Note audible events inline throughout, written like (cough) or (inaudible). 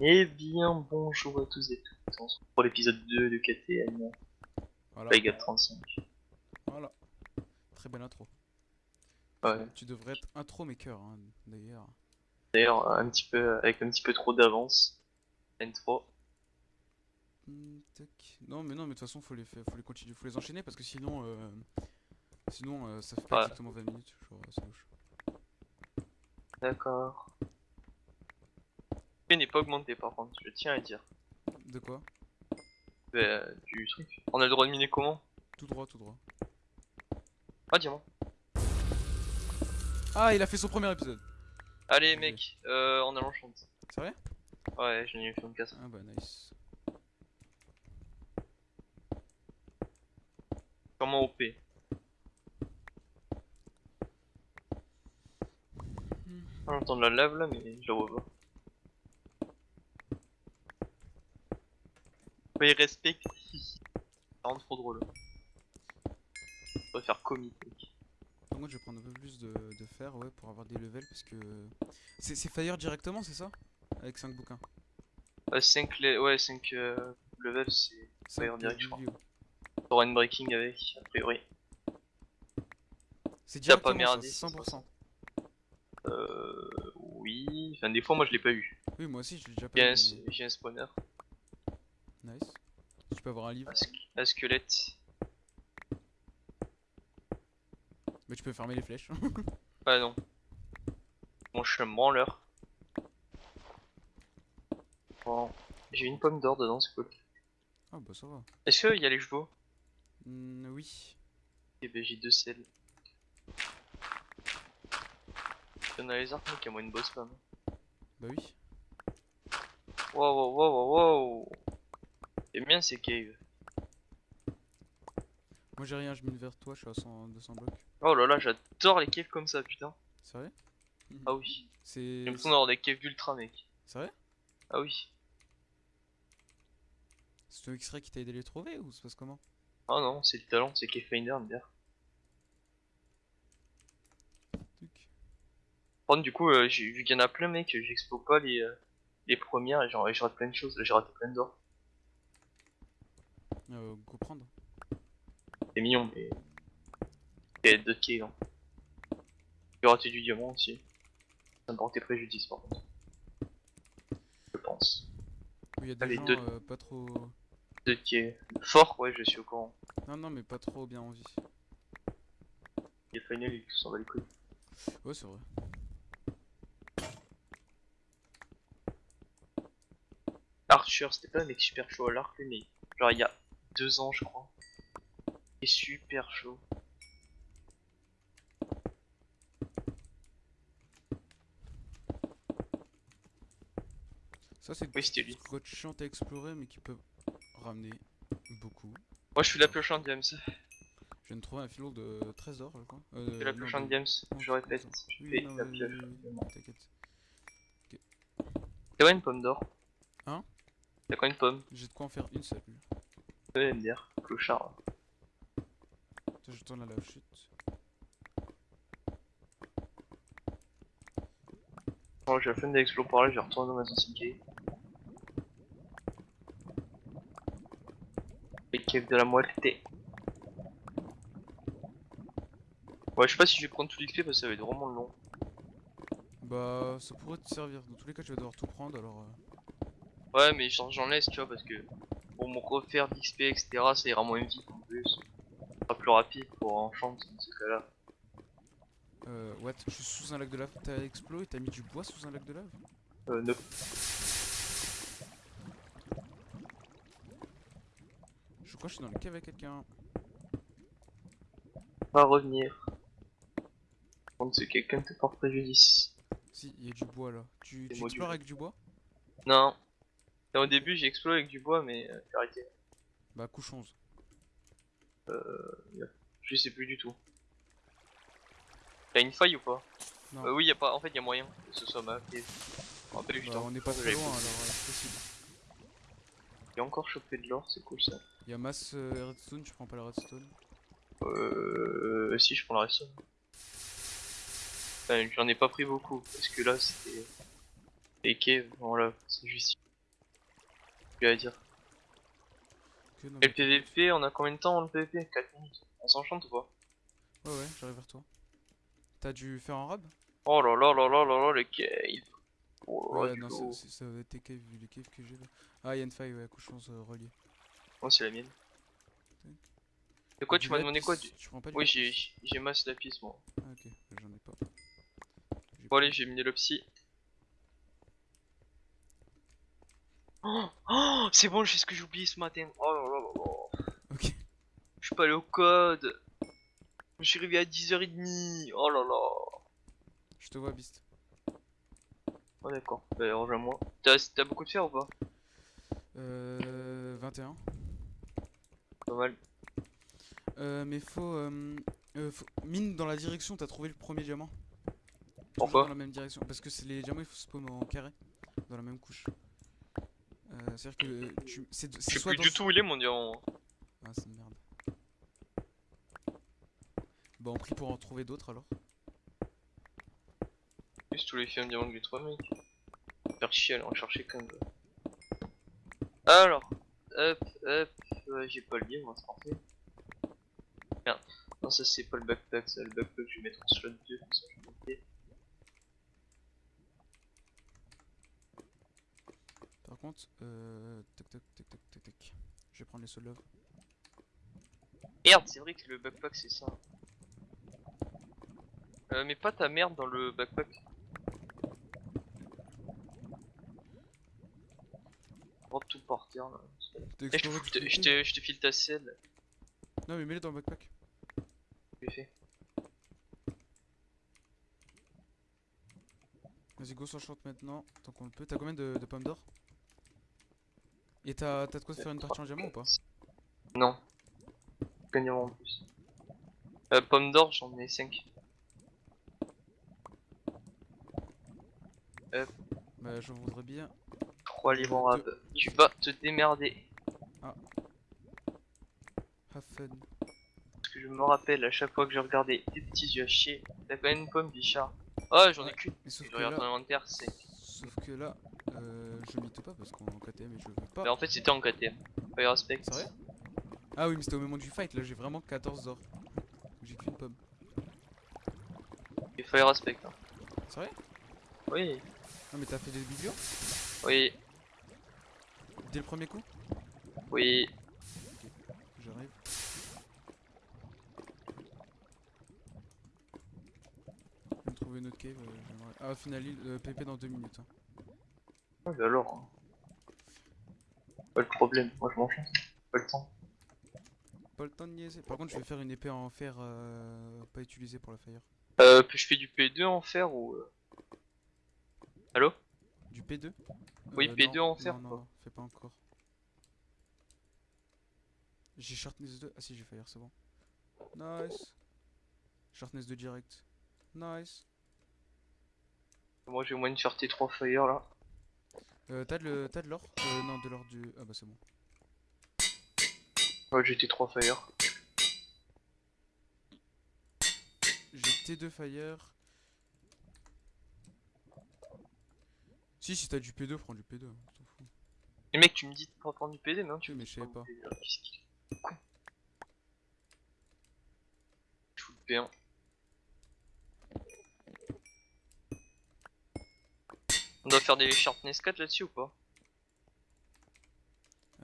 Eh bien, bonjour à tous et toutes. On se retrouve pour l'épisode 2 de KTM, Voilà. Plague 35. Voilà. Très belle intro. Ouais. Tu devrais être intro maker hein, d'ailleurs. D'ailleurs, un petit peu, avec un petit peu trop d'avance. Intro. Hmm. Non mais non mais de toute façon faut les faut les continuer, faut les enchaîner parce que sinon euh, sinon euh, ça fait pas Ouais. exactement 20 minutes, genre c'est louche. D'accord. Le n'est pas augmenté par contre, je tiens à dire. De quoi? Euh, du truc. On a le droit de miner comment? Tout droit, tout droit. Ah, diamant. Ah il a fait son premier épisode. Allez, mec, euh, on a l'enchant. C'est vrai Ouais, j'en ai eu une casse. Ah bah nice. Comment OP On entend de la lave là, mais je la vois pas. Ouais, respecte. Ça rend trop drôle. On va faire comique. Donc moi je vais prendre un peu plus de, de fer ouais pour avoir des levels parce que c'est fire directement c'est ça? Avec 5 bouquins. Euh, 5 le... ouais, 5 euh, levels, c'est. Fire direct, je crois. T'auras une breaking avec, a priori. C'est T'as pas merdé, ça, c'est 100%. Euh. Oui. Enfin, des fois, moi je l'ai pas eu. Oui moi aussi je l'ai déjà J'ai pas un, mais- j'ai un spawner. Tu peux avoir un livre. Un, squelette. Mais tu peux fermer les flèches. (laughs) Ah non. Bon, je suis un branleur. Bon. J'ai une pomme d'or dedans, c'est cool. ah bah ça va. Est-ce qu'il y a les chevaux? Hmm, oui. Eh ben j'ai deux selles. On a les arcs, mec, à moi une boss femme. Bah oui. Wow, wow, wow, wow, wow. J'aime bien ces caves. Moi j'ai rien, je mine vers toi, je suis à 100, 200 blocs. Oh là là, j'adore les caves comme ça, putain. C'est vrai Ah oui. C'est. J'ai l'impression d'avoir des caves d'ultra, mec. C'est vrai Ah oui. C'est ton X-Ray qui t'a aidé à les trouver ou ça se passe comment? Ah non, c'est le talent, c'est Cave Finder, contre, du coup, euh, vu qu'il y en a plein, mec, j'explose pas les, euh, les premières et j'ai raté plein de choses. J'ai raté plein d'or. Euh, go prendre. C'est mignon, mais. Il y a d'autres caves. Hein. J'ai raté du diamant aussi. Ça me portait préjudice, par contre. Je pense. Oui, y a des Allez, gens deux. euh, pas trop. Deux caves. Fort, ouais, je suis au courant. Non, non, mais pas trop bien en vie. Les final, ils s'en va les couilles. Ouais, c'est vrai. Archer, c'était pas un mec super chaud à l'arc, mais genre il y a deux ans, je crois. Il est super chaud. Ça, c'est Oui, grottes chiantes à explorer, mais qui peuvent ramener beaucoup. Moi, je suis la pioche en James. Je viens de trouver un filon de trésor, je crois. Euh, la James, je répète. Je Oui, fais non, la pioche. T'as quoi une pomme d'or? Hein? T'as quoi une pomme? J'ai de quoi en faire une seule. Ouais, MDR, clochard. Je tourne à la chute. Bon, j'ai la flemme d'explorer par là, je vais retourner dans ma cave. Les caves de la moitié. Ouais, je sais pas si je vais prendre tout l'XP parce que ça va être vraiment long. Bah, ça pourrait te servir. Dans tous les cas, tu vas devoir tout prendre alors. euh, Ouais, mais j'en laisse, tu vois, parce que pour me refaire d'XP, etc., ça ira moins vite en plus. Ça sera plus rapide pour enchant dans ce cas-là. Euh, what Je suis sous un lac de lave. T'as explo et t'as mis du bois sous un lac de lave? Euh, ne Je crois que je suis dans le cave avec quelqu'un. pas revenir. Par c'est quelqu'un te porte préjudice. Si, il y a du bois là. Tu, tu explores avec du bois? Non. Au début, j'ai exploré avec du bois, mais euh, j'ai arrêté. Bah, couche 11. Je sais plus du tout. Y'a une faille ou pas? Non. Euh, Oui, y a pas. En fait, y a moyen que ce soit ma du Bah, on n'est pas très loin alors, c'est possible. J'ai encore chopé de l'or, c'est cool ça. Il y a masse euh, redstone, je prends pas la redstone. Euh. Si, je prends la redstone. Enfin, j'en ai pas pris beaucoup, parce que là, c'était. Et Kev, voilà, c'est juste. J'ai à dire. Ok, non, Et le PVP, on a combien de temps le PVP 4 minutes. On s'enchante ou pas? Ouais, ouais, j'arrive vers toi. T'as dû faire un rab? Oh là là là là là là, les caves. Oh là Ouais, non, c'est- ça va être tes caves vu les caves que j'ai là. Ah, y'a une faille, ouais, couchons euh, relié. Moi, c'est la mienne. De quoi, tu m'as demandé quoi du- Tu prends pas du Oui, j'ai masse lapis, moi. Ah, ok, j'en ai pas. Bon, pas- allez, j'ai miné le psy. Oh, oh c'est bon, je sais ce que j'ai oublié ce matin. Oh là là là là. Ok. Je suis pas allé au code. Je suis arrivé à 10h30. Oh là là. Je te vois, Beast. Oh d'accord, bah rejoins-moi. T'as t'as beaucoup de fer ou pas? Euh. 21. Pas mal. Euh, mais faut, euh, euh, faut- Mine dans la direction, t'as trouvé le premier diamant. Pourquoi? Dans la même direction. Parce que les diamants, il faut spawn en carré. Dans la même couche. Euh, C'est-à-dire que tu. C'est Je sais plus dans du ce- tout où il est mon diamant. Ah, c'est une merde. Bon, on prie pour en trouver d'autres alors. Juste tous les films diamants que j'ai trouvé, mec. Faire chier, aller en chercher quand même. Alors, hop, hop, ouais, j'ai pas le lien, moi, c'est parfait. Merde, non, ça c'est pas le backpack, ça, le backpack, je vais mettre en slot 2, comme ça je vais monter. Par contre, euh. Tac tac tac tac tac. Je vais prendre les soul love. Merde, c'est vrai que le backpack c'est ça. Euh, mais pas ta merde dans le backpack. Oh, tout par terre là. T'as Eh, je, te, je, je, file ta selle, Non, mais mets-les dans le backpack. j'ai fait. Vas-y, go s'enchante maintenant, tant qu'on le peut. T'as combien de, de pommes d'or? Et t'as de quoi faire une partie en diamant ou pas Non. Gagnant en plus. Euh, pomme d'or, j'en ai 5. Bah, je voudrais bien. 3 livres en rab. Tu vas te démerder. Have fun. Parce que je me rappelle à chaque fois que je regardais tes petits yeux à chier, t'as quand même une pomme, Bichard. Oh, j'en ai Ouais. qu'une. Mais sauf Je que regarde ton inventaire, c'est. sauf que là, euh, je mythe pas parce qu'on est en KTM et je veux pas. Mais en fait, c'était en KTM. Fire Aspect. Sérieux? Ah oui, mais c'était au moment du fight. Là, j'ai vraiment 14 d'or. J'ai qu'une pomme. Et Fire Aspect. Hein. Sérieux? Oui, Non, mais t'as fait des biblios oui, dès le premier coup? Oui. J'arrive. Vais me trouver une autre cave. euh, ah, final euh, PP dans 2 minutes. hein. Ah, bah alors. hein. Pas le problème, moi je m'en chante. Pas le temps. Pas le temps de niaiser. Par contre, je vais faire une épée en fer euh, pas utilisée pour la fire. Euh, puis je fais du P2 en fer ou. euh, Allo Du P2 Oui, Euh, P2 non, en fer, Non, non, fais pas encore. J'ai Sharpness 2. Ah si, j'ai Fire, c'est bon. Nice. Sharpness 2 direct. Nice. Moi j'ai moyen de faire T3 Fire là. Euh, t'as de, l'or euh, Non, de l'or du... Ah bah c'est bon. Ouais, j'ai T3 Fire. J'ai T2 Fire. Si, si t'as du P2, prends du P2. Hein, mais mec, tu me dis de prendre du P2, mais non, mais je savais pas. Du P2, P1. On doit faire des sharpness 4 là-dessus ou pas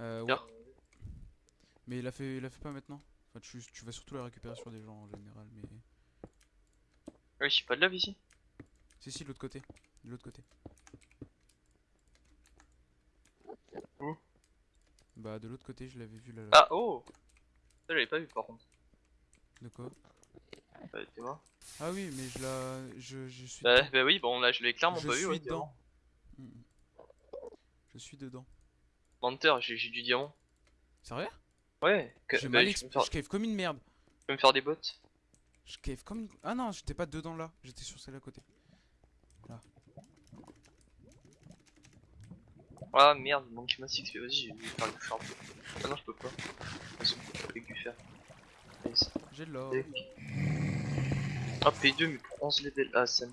Euh, ouais. Bien. Mais il a fait, il a fait pas maintenant. Enfin, tu, tu vas surtout la récupérer sur des gens en général, mais. Oui, j'ai pas de lave ici. Si, si, de l'autre côté. De l'autre côté. Où Bah, de l'autre côté, je l'avais vu là. là. Ah oh Ça j'avais pas vu par contre. De quoi Euh, T'es mort Ah oui, mais je la. Je, je suis. bah, bah oui, bon là je l'ai clairement je pas vu. suis Ouais, dedans. Mm. Je suis dedans. Menteur, j'ai du diamant. Sérieux? Ouais, J'ai bah, mal je, faire, Je cave comme une merde. je peux me faire des bottes. Je cave comme une. Ah non, j'étais pas dedans là. J'étais sur celle à côté. Ah merde, il manque ma 6 mais vas-y, je vais faire du fer. Ah non, je peux pas. Avec du fer. J'ai de l'or. Ah, P2, mais pour 11 level. Ah, ça me.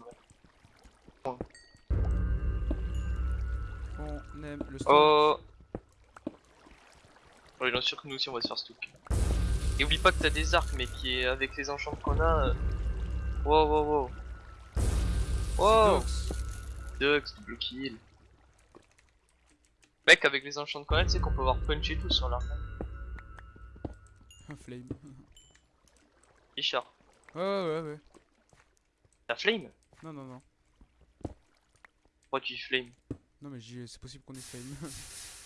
Le stone. Oh Ouais, bien sûr que nous aussi on va se faire stock. Et oublie pas que t'as des arcs, mais qui est avec les enchants qu'on a. euh, Wow, wow, wow. Wow. Dux, double kill. Mec, avec les enchants qu'on a, tu sais qu'on peut avoir punch et tout sur l'arc. Un flame. Richard, Ouais, ouais, ouais, ouais. t'as flame? Non, non, non. Pourquoi tu dis flame? Non, mais c'est possible qu'on ait flame. (laughs)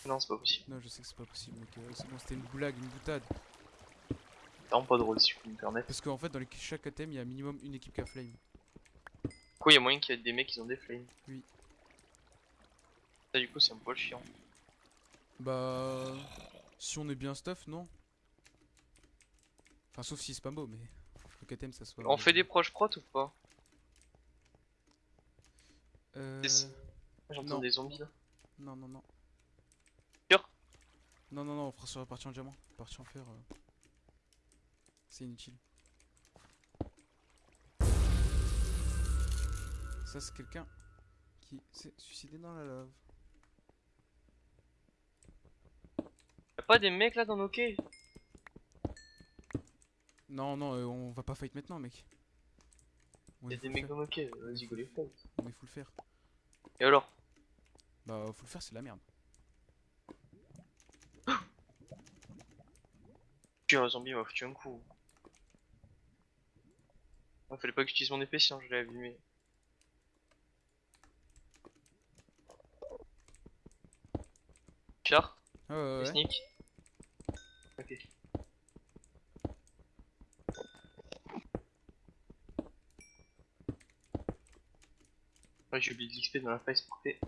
Non, c'est pas possible. non, je sais que c'est pas possible, mec. euh, C'est bon, c'était une blague, une boutade. Vraiment pas drôle si peux me permettre. Parce qu'en fait, dans les... chaque thème, il y a minimum une équipe qui a flame. Quoi, il y a moyen qu'il y ait des mecs qui ont des flames. Oui. Ça, du coup, c'est un poil chiant. Bah. Si on est bien stuff, non? Enfin, sauf si c'est pas beau, mais. Le KTM, ça soit. On fait des proches prot ou pas? Euh... J'entends des zombies là. Non, non, non. Sûr Non, non, non, on fera sur la partie en diamant. La partie en fer. euh, C'est inutile. Ça, c'est quelqu'un qui s'est suicidé dans la lave. Y'a pas des mecs là dans nos quais? Non, non, euh, on va pas fight maintenant, mec. Y'a des mecs dans nos quais, vas-y go les fight. On est full fer. Et alors? Bah, full fer, c'est de la merde. (gasps) Tu un zombie m'a foutu un coup. Ah, fallait pas que j'utilise mon épée sinon je l'ai abîmé. Char ouais. Sneak Ok. Ouais, j'ai oublié de l'XP dans la face parfait.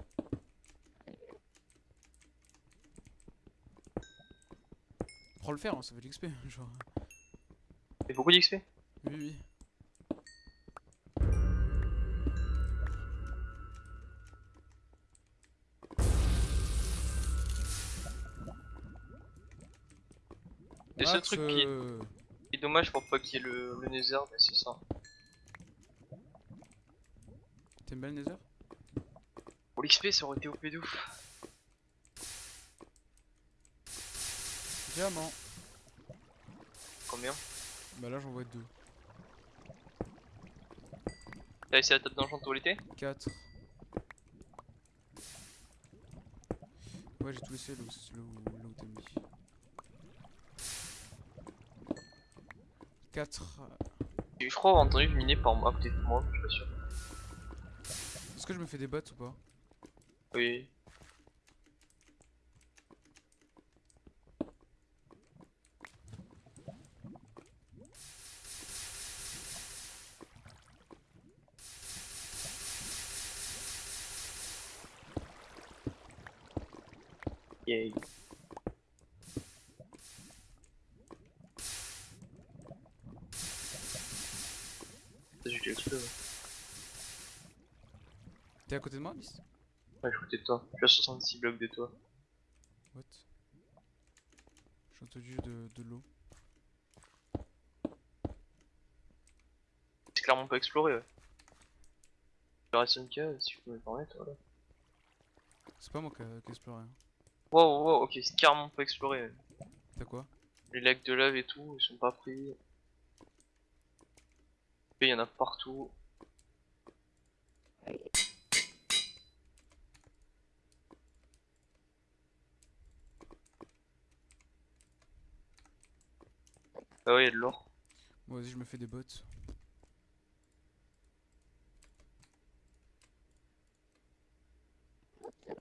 Prends le fer, hein, ça fait de l'XP. (laughs) Genre. Et beaucoup d'XP? Oui, oui. Le seul Max, truc qui est, euh, qui est dommage pour pas qu'il y ait le, le Nether, mais c'est ça. T'aimes bien le Nether Pour l'XP, ça aurait été OP de ouf. Diamant. Combien? Bah là, j'en vois deux. T'as essayé la table d'enchant de l'été 4. Ouais, j'ai tout laissé là où, là où, t'as mis. 4. Je crois avoir entendu miner par moi, peut-être moi, je suis pas sûr. Est-ce que je me fais des bots ou pas Oui. Yay. Ça, j'ai l'explose. Ouais, T'es à côté de moi, Alice je suis à côté de toi. Je suis à 66 blocs de toi. What? J'ai entendu de, de l'eau. C'est clairement pas exploré, ouais. Je reste une case, si je peux me permettre, voilà. C'est pas moi qui ai exploré. Hein. Wow, wow, ok, c'est carrément pas exploré. ouais. T'as quoi? Les lacs de lave et tout, ils sont pas pris. Il y en a partout. Ah ouais, il y a de l'or. Bon, vas-y, je me fais des bots.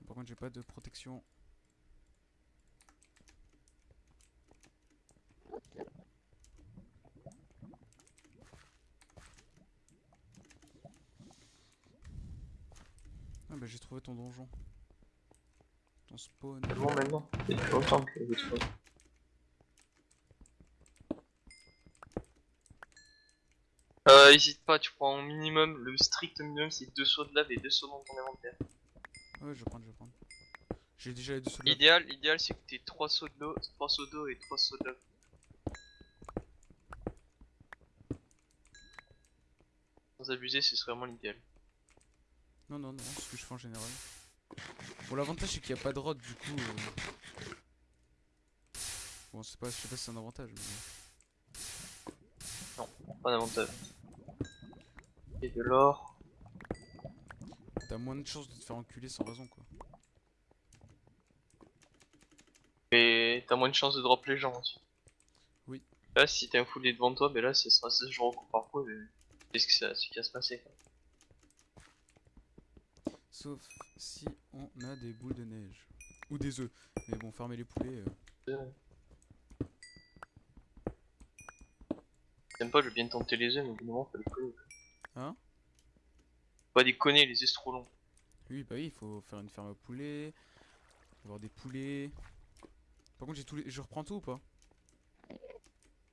Par contre, j'ai pas de protection. Ah bah j'ai trouvé ton donjon. Ton spawn. C'est bon maintenant. Que trouvé. Euh, hésite pas, tu prends au minimum, le strict minimum c'est deux sauts de lave et deux sauts dans ton inventaire. Ouais, je vais prendre, je vais prendre. J'ai déjà les deux soldats. L'idéal, l'idéal c'est que t'aies trois sauts d'eau, trois sauts d'eau et trois sauts de lave. Sans abuser, ce serait vraiment l'idéal. Non, non, non, c'est ce que je fais en général. Bon, l'avantage c'est qu'il n'y a pas de rod, du coup. euh, Bon, c'est pas, je sais pas si c'est un avantage. Mais... Non, pas d'avantage. Et de l'or. T'as moins de chances de te faire enculer sans raison, quoi. Et t'as moins de chances de drop les gens aussi. Oui. Là, si t'as un foulé devant toi, ben là, ce sera 16 jours au coup par coup. mais Qu'est-ce que ça, ce qui va se passer quoi. Sauf si on a des boules de neige. Ou des œufs. Mais bon, farmer les poulets. euh, J'aime pas, je veux bien tenter les œufs, mais au bout d'un moment, faut les connaître. Hein Pas déconner, les trop long. Oui, bah oui, il faut faire une ferme à poulets. Avoir des poulets. Par contre, j'ai tous les... je reprends tout ou pas?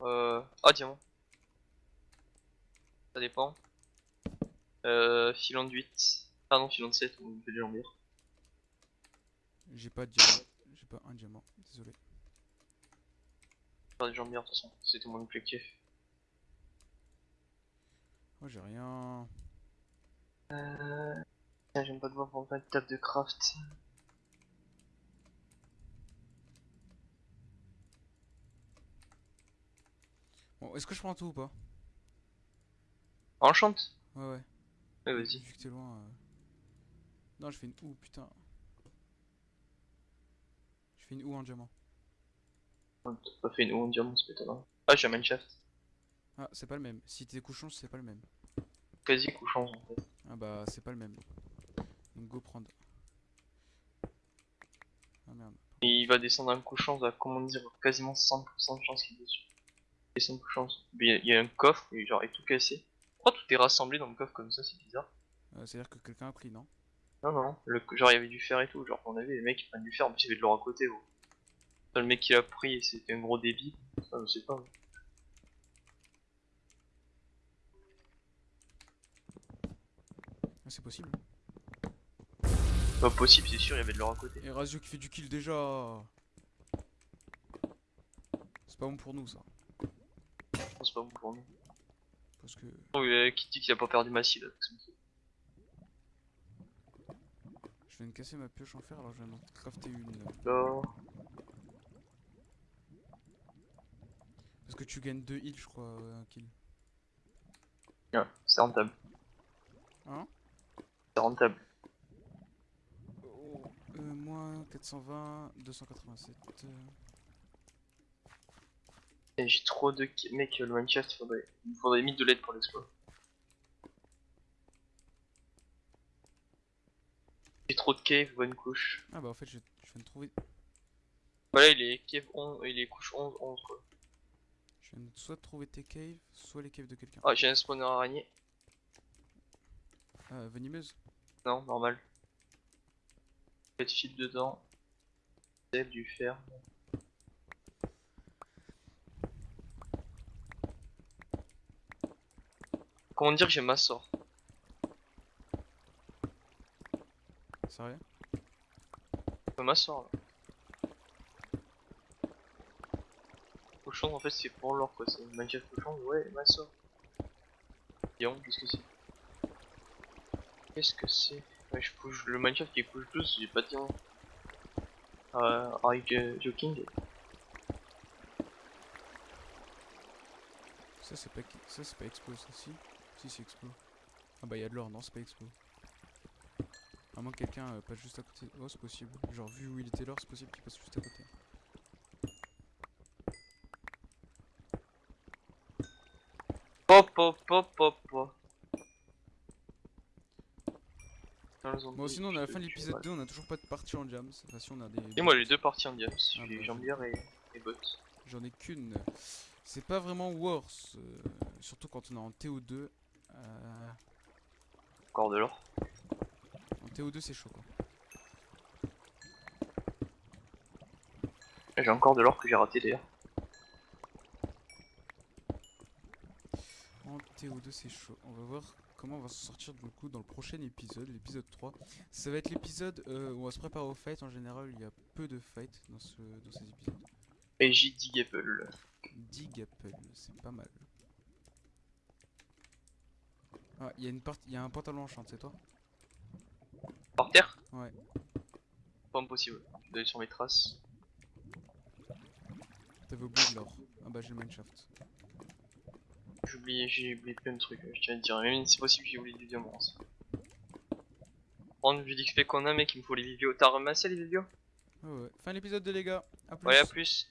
Euh... Ah, diamant. Ça dépend. Euh... Filon de 8. Ah non, filon de 7, on fait des jambières. J'ai pas de diamant. J'ai pas un diamant. Désolé. Faire des jambières de toute façon, c'était mon objectif. Moi, j'ai rien. Euh... tiens, J'aime pas devoir prendre une table de craft. Bon, est-ce que je prends tout ou pas? Enchante Ouais, ouais. Ouais, vas-y. Vu que t'es loin. euh. Non, je fais une ou, putain. Je fais une ou en diamant. On t'a pas fait une ou en diamant, c'est étonnant. Ah, j'ai un mineshaft. Ah, c'est pas le même. Si t'es couchon, c'est pas le même. Quasi couchant en fait. Ah bah, c'est pas le même. Donc, go prendre. Ah merde. Et il va descendre un couchant, à comment dire, quasiment 100% de chance qu'il est dessus. Et 100% de chance. Mais il y a- il y, a un coffre, et genre, il est tout cassé. Pourquoi tout est rassemblé dans le coffre comme ça, c'est bizarre. Euh, C'est-à-dire que quelqu'un a pris, non? Non, non, non. Le, genre, il y avait du fer et tout. Genre, on avait les mecs qui prennent du fer, plus, il y avait de l'or à côté. gros. Le mec qui l'a pris, c'était un gros débit. Ça, je sais pas. Ah, c'est possible. Pas possible, c'est sûr, il y avait de l'or à côté. Et Razio qui fait du kill déjà C'est pas bon pour nous ça. Non, c'est pas bon pour nous. Parce que. Oh, euh, qui dit qu'il a pas perdu Massy là. Je viens de casser ma pioche en fer alors je viens d'en crafter une. L'or. Parce que tu gagnes 2 heals je crois euh, un kill. Ouais, c'est rentable. Rentable. Euh, moins 420, 287. euh. Et j'ai trop de ki- mec le Minecraft, il faudrait, il faudrait 1000 de l'aide pour l'exploit. J'ai trop de cave, bonne couche. Ah bah en fait je, je viens de trouver. Voilà, il est cave 11, il est couche 11, 11 quoi. Je viens de soit de trouver tes caves, soit les caves de quelqu'un. Ah, j'ai un spawner araignée. Venimeuse Non, normal. Peut-être fil dedans. C'est du fer. Comment dire que j'ai ma sort Sérieux Ma sort là. Cochon en fait c'est pour l'or quoi, c'est Minecraft cochon, ouais ma sort. Dion, qu'est-ce que c'est Qu'est-ce que c'est Ouais je le Minecraft qui couche 12, j'ai pas de diamant. Euh, are you jo- joking Ça c'est pas ça c'est pas expo ça si Si c'est expo. Ah bah y'a de l'or, non c'est pas expo. À moins que quelqu'un euh, passe juste à côté. Oh c'est possible. Genre vu où il était l'or c'est possible qu'il passe juste à côté. Pop pop pop pop pop. Bon sinon on est à la fin de l'épisode 2, on a toujours pas de partie en jams. Enfin si on a des... Et moi j'ai deux parties en diams, Ah, j'ai bah, jambière et, et bot. J'en ai qu'une. C'est pas vraiment worse. euh, surtout quand on est en TO2. Euh, Encore de l'or. en TO2 c'est chaud quoi. J'ai encore de l'or que j'ai raté d'ailleurs. En TO2 c'est chaud. On va voir comment on va s'en sortir du coup dans le prochain épisode, l'épisode 3. Ça va être l'épisode euh, où on va se préparer au fight. En général il y a peu de fight dans, ce, dans ces épisodes. Et j'ai 10 gapple. 10 Gapple, c'est pas mal. Ah, il y a une partie, il y a un pantalon en chante, c'est toi? Par terre Ouais. Pas impossible. Je vais aller sur mes traces? T'avais oublié de l'or. Ah bah j'ai le mineshaft. J'ai oublié, j'ai oublié plein de trucs, je tiens à te dire. Même si c'est possible, j'ai oublié du diamant aussi. Prendre vu l'XP qu'on a, mec, il me faut les vidéos. T'as ramassé les vidéos? Ouais ouais. Fin l'épisode de les gars. À plus. Ouais, à plus.